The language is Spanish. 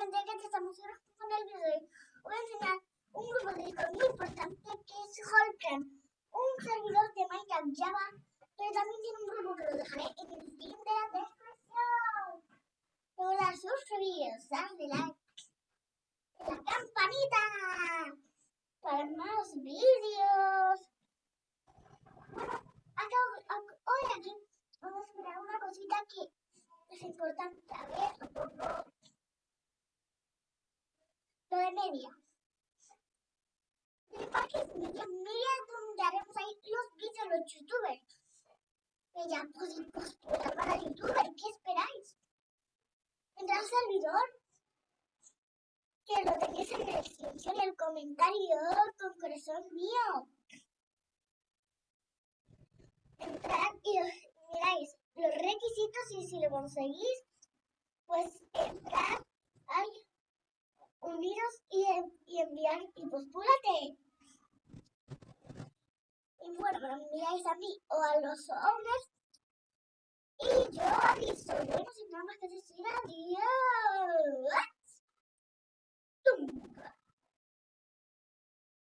Primeramente, que estamos con el video, voy a enseñar un grupo de Discord muy importante que es Holcam, un servidor de Minecraft Java, pero también tiene un grupo que lo dejaré en el link de la descripción. Recuerda suscribiros, darle like, la campanita para más vídeos. Acá, hoy aquí vamos a ver una cosita que es importante saber. De media. El parque media, media donde haremos ahí los vídeos de los youtubers. Ella, pues, pues, para youtuber, ¿qué esperáis? Entra al servidor, que lo tenéis en la descripción y el comentario con corazón mío. Entrad y miráis los requisitos y si lo conseguís, pues entrad al uniros y, y enviar y postúlate. Y bueno, me enviáis a mí o a los owners y yo aviso. Bueno, sin nada